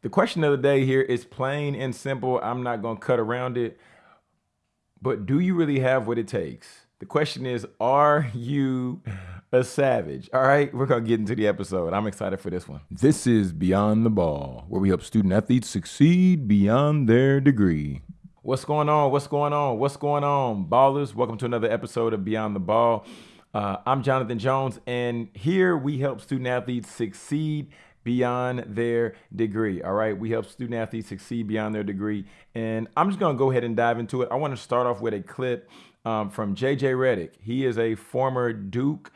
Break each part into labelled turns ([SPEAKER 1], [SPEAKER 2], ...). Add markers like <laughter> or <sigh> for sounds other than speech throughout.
[SPEAKER 1] The question of the day here is plain and simple. I'm not going to cut around it. But do you really have what it takes? The question is, are you a savage? All right, we're going to get into the episode. I'm excited for this one. This is Beyond the Ball, where we help student athletes succeed beyond their degree. What's going on? What's going on? What's going on, ballers? Welcome to another episode of Beyond the Ball. Uh, I'm Jonathan Jones, and here we help student athletes succeed beyond their degree. All right. We help student athletes succeed beyond their degree. And I'm just going to go ahead and dive into it. I want to start off with a clip um, from JJ Redick. He is a former Duke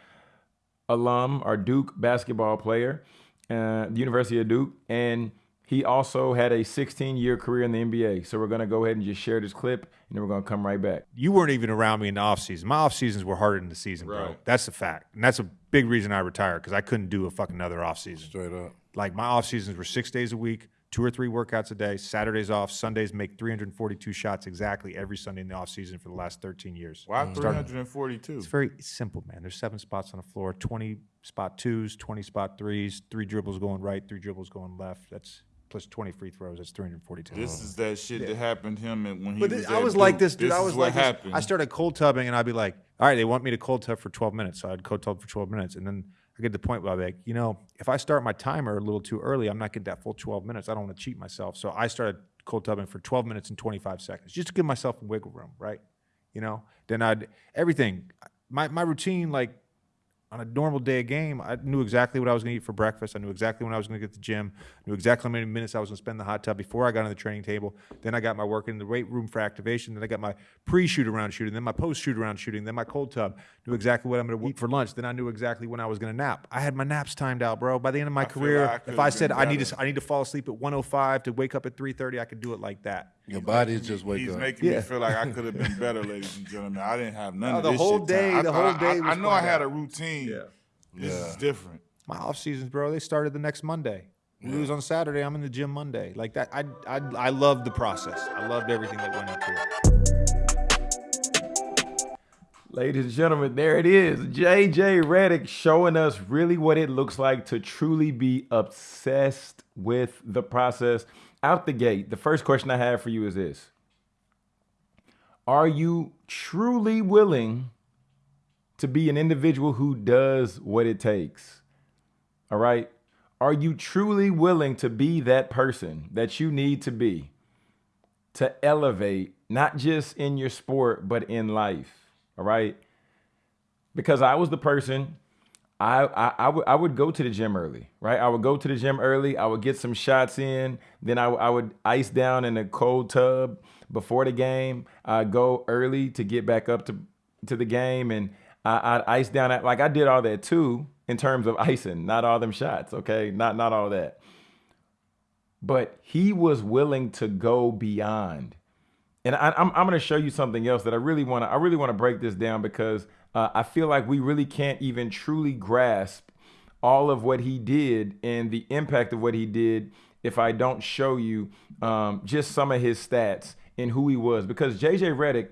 [SPEAKER 1] alum or Duke basketball player, uh, the University of Duke. And he also had a 16 year career in the NBA. So we're going to go ahead and just share this clip and then we're going to come right back.
[SPEAKER 2] You weren't even around me in the off season. My off seasons were harder than the season, bro. That's a fact. And that's a big reason I retired because I couldn't do a fucking other off season.
[SPEAKER 3] Straight up.
[SPEAKER 2] Like my off seasons were six days a week, two or three workouts a day, Saturdays off, Sundays make 342 shots exactly every Sunday in the off season for the last 13 years.
[SPEAKER 3] Why
[SPEAKER 2] Started-
[SPEAKER 3] 342?
[SPEAKER 2] It's very simple, man. There's seven spots on the floor, 20 spot twos, 20 spot threes, three dribbles going right, three dribbles going left. That's plus 20 free throws. That's 342.
[SPEAKER 3] This is that shit that happened to him when he
[SPEAKER 2] But
[SPEAKER 3] was
[SPEAKER 2] this, I was like this, dude. I
[SPEAKER 3] is
[SPEAKER 2] was
[SPEAKER 3] what
[SPEAKER 2] like this. I started cold tubbing, and I'd be like, "All right, they want me to cold tub for 12 minutes." So I'd cold tub for 12 minutes, and then I get to the point where be like, you know, if I start my timer a little too early, I'm not getting that full 12 minutes. I don't want to cheat myself, so I started cold tubbing for 12 minutes and 25 seconds, just to give myself wiggle room, right? You know, then I'd everything. My my routine, like on a normal day of game, I knew exactly what I was going to eat for breakfast. I knew exactly when I was going to get to the gym. I knew exactly how many minutes I was going to spend in the hot tub before I got on the training table. Then I got my work in the weight room for activation. Then I got my pre-shoot around shooting. Then my post-shoot around shooting. Then my cold tub. Knew exactly what I'm going to eat for lunch. Then I knew exactly when I was going to nap. I had my naps timed out, bro. By the end of my
[SPEAKER 3] feel
[SPEAKER 2] career,
[SPEAKER 3] like I
[SPEAKER 2] if I said I need to, I need to fall asleep at 105 to wake up at 3:30, I could do it like that.
[SPEAKER 4] Your body's just wake
[SPEAKER 3] He's
[SPEAKER 4] up.
[SPEAKER 3] making
[SPEAKER 2] Yeah.
[SPEAKER 3] me feel like I could have been <laughs> better, ladies and gentlemen. I didn't have none
[SPEAKER 2] No,
[SPEAKER 3] of
[SPEAKER 2] the
[SPEAKER 3] this
[SPEAKER 2] whole
[SPEAKER 3] shit
[SPEAKER 2] day-
[SPEAKER 3] time. I
[SPEAKER 2] the
[SPEAKER 3] thought
[SPEAKER 2] whole
[SPEAKER 3] I-
[SPEAKER 2] day
[SPEAKER 3] I,
[SPEAKER 2] was
[SPEAKER 3] know I had
[SPEAKER 2] out.
[SPEAKER 3] a routine.
[SPEAKER 2] Yeah.
[SPEAKER 3] This is different.
[SPEAKER 2] My off seasons, bro, they started the next Monday. We lose on Saturday. I'm in the gym Monday. Like that. I I I loved the process. I loved everything that went into it.
[SPEAKER 1] Ladies and gentlemen, there it is. JJ Redick showing us really what it looks like to truly be obsessed with the process. Out the gate, the first question I have for you is this Are you truly willing to be an individual who does what it takes? All right. Are you truly willing to be that person that you need to be to elevate, not just in your sport, but in life? All right. Because I was the person, I, I, I, would, I would go to the gym early, right? I would go to the gym early. I would get some shots in. Then I, I would ice down in a cold tub before the game. I'd go early to get back up to, to the game. And I, I'd ice down. At, like I did all that too in terms of icing, not all them shots. Okay. Not, not all that. But he was willing to go beyond. And I, I'm, I'm going to show you something else that I really want to. I really want to break this down because uh, I feel like we really can't even truly grasp all of what he did and the impact of what he did if I don't show you um, just some of his stats and who he was. Because JJ Redick,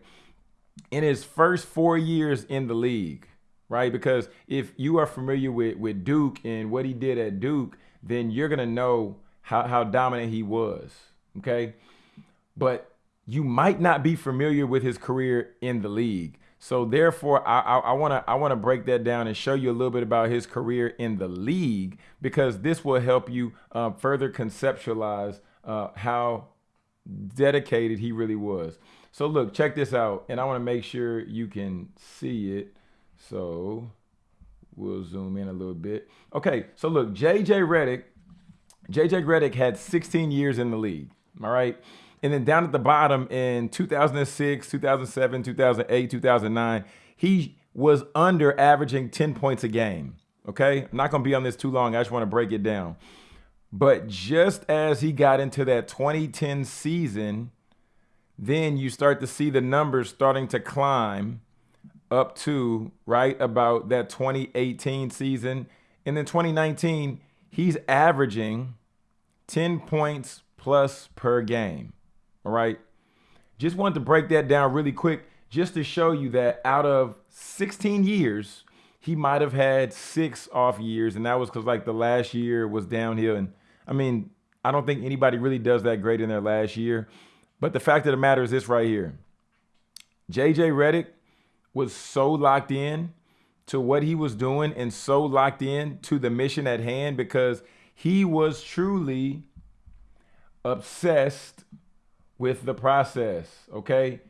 [SPEAKER 1] in his first four years in the league, right? Because if you are familiar with with Duke and what he did at Duke, then you're gonna know how how dominant he was. Okay, but you might not be familiar with his career in the league. So therefore, I want to I want to break that down and show you a little bit about his career in the league because this will help you uh, further conceptualize uh, how dedicated he really was. So look, check this out, and I want to make sure you can see it. So we'll zoom in a little bit. Okay, so look, JJ Redick, JJ Redick had 16 years in the league. All right. And then down at the bottom in 2006, 2007, 2008, 2009, he was under averaging 10 points a game. Okay. I'm not going to be on this too long. I just want to break it down. But just as he got into that 2010 season, then you start to see the numbers starting to climb up to right about that 2018 season. And then 2019, he's averaging 10 points plus per game. All right. Just wanted to break that down really quick just to show you that out of 16 years, he might have had six off years. And that was because like the last year was downhill. And I mean, I don't think anybody really does that great in their last year. But the fact of the matter is this right here. JJ Redick was so locked in to what he was doing and so locked in to the mission at hand because he was truly obsessed with the process. Okay.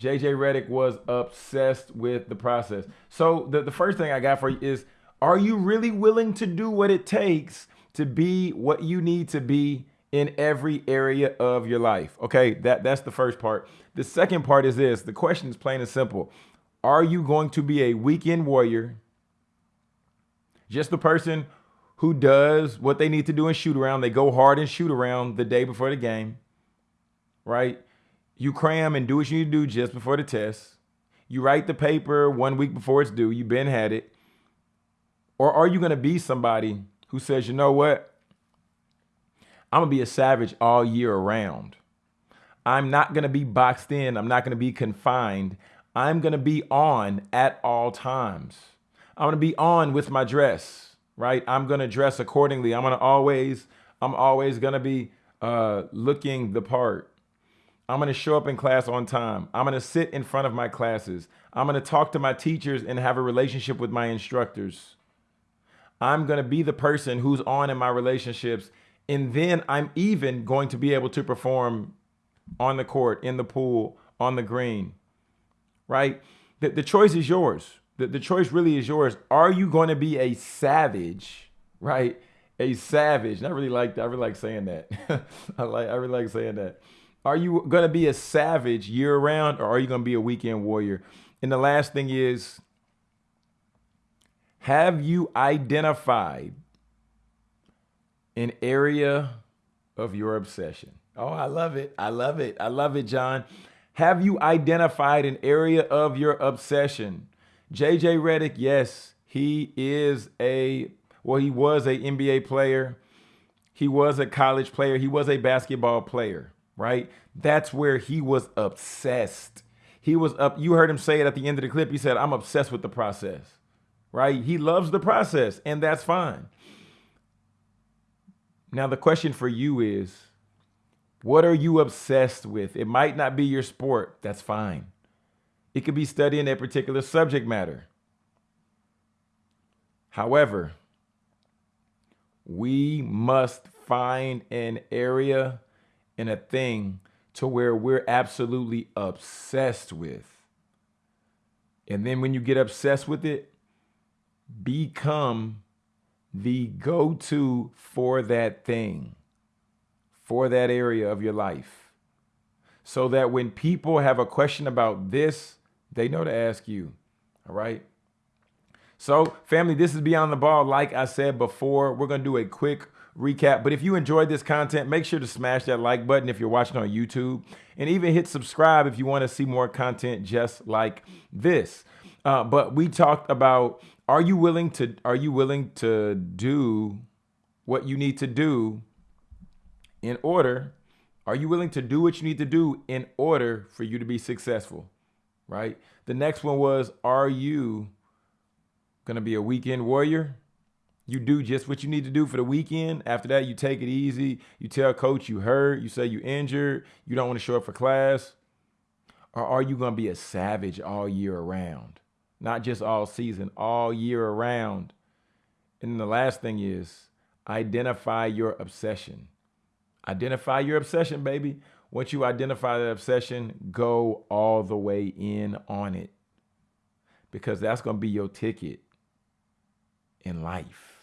[SPEAKER 1] JJ Redick was obsessed with the process. So the, the first thing I got for you is are you really willing to do what it takes to be what you need to be in every area of your life? Okay, that, that's the first part. The second part is this the question is plain and simple. Are you going to be a weekend warrior? Just the person who does what they need to do and shoot around. They go hard and shoot around the day before the game, right? You cram and do what you need to do just before the test. You write the paper one week before it's due. You've been had it. Or are you going to be somebody who says, you know what? I'm going to be a savage all year around. I'm not going to be boxed in. I'm not going to be confined. I'm going to be on at all times. I'm going to be on with my dress, right? I'm going to dress accordingly. I'm going to always, I'm always going to be uh, looking the part. I'm going to show up in class on time. I'm going to sit in front of my classes. I'm going to talk to my teachers and have a relationship with my instructors. I'm going to be the person who's on in my relationships. And then I'm even going to be able to perform on the court, in the pool, on the green, right? The, the choice is yours. The, the choice really is yours. Are you going to be a savage, right? A savage. And I really like that. I really like saying that. <laughs> I like I really like saying that. Are you going to be a savage year round or are you going to be a weekend warrior? And the last thing is have you identified an area of your obsession? Oh, I love it. I love it. I love it, John. Have you identified an area of your obsession? JJ Redick, yes, he is a well, he was a NBA player. He was a college player. He was a basketball player right? That's where he was obsessed. He was up. You heard him say it at the end of the clip. He said, I'm obsessed with the process, right? He loves the process, and that's fine. Now, the question for you is what are you obsessed with? It might not be your sport. That's fine. It could be studying a particular subject matter. However, we must find an area in a thing to where we're absolutely obsessed with. And then when you get obsessed with it, become the go to for that thing, for that area of your life. So that when people have a question about this, they know to ask you. All right. So, family, this is Beyond the Ball. Like I said before, we're going to do a quick recap. But if you enjoyed this content, make sure to smash that like button if you're watching on YouTube and even hit subscribe if you want to see more content just like this. Uh, but we talked about are you willing to are you willing to do what you need to do in order are you willing to do what you need to do in order for you to be successful right the next one was are you going to be a weekend warrior you do just what you need to do for the weekend. After that, you take it easy. You tell coach you hurt. You say you injured. You don't want to show up for class. Or are you going to be a savage all year around? Not just all season, all year around. And the last thing is identify your obsession. Identify your obsession, baby. Once you identify that obsession, go all the way in on it because that's going to be your ticket in life.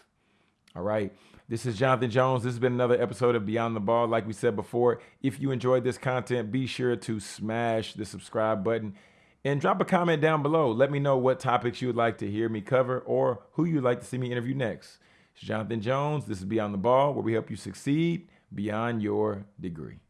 [SPEAKER 1] All right. This is Jonathan Jones. This has been another episode of Beyond the Ball. Like we said before, if you enjoyed this content, be sure to smash the subscribe button and drop a comment down below. Let me know what topics you would like to hear me cover or who you'd like to see me interview next. It's Jonathan Jones. This is Beyond the Ball, where we help you succeed beyond your degree.